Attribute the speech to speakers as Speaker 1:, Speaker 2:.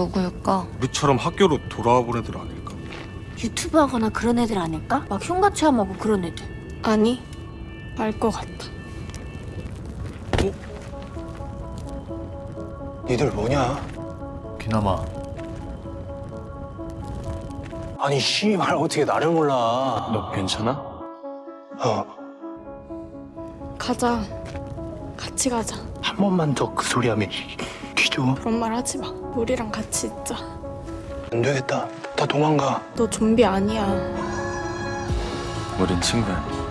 Speaker 1: 누구일까?
Speaker 2: 우리처럼 학교로 돌아와 본 애들 아닐까?
Speaker 3: 유튜브 하거나 그런 애들 아닐까? 막 흉가 체험하고 그런 애들.
Speaker 4: 아니, 알 것 같아.
Speaker 5: 니들 뭐냐?
Speaker 6: 기남아
Speaker 5: 아니 씨발 어떻게 나를 몰라?
Speaker 6: 너 괜찮아?
Speaker 5: 어,
Speaker 4: 가자. 같이 가자.
Speaker 5: 한 번만 더 그 소리 하면 귀줘.
Speaker 4: 그런 말 하지 마. 우리랑 같이 있자.
Speaker 5: 안 되겠다. 다 도망가.
Speaker 4: 너 좀비 아니야.
Speaker 6: 우린 친구야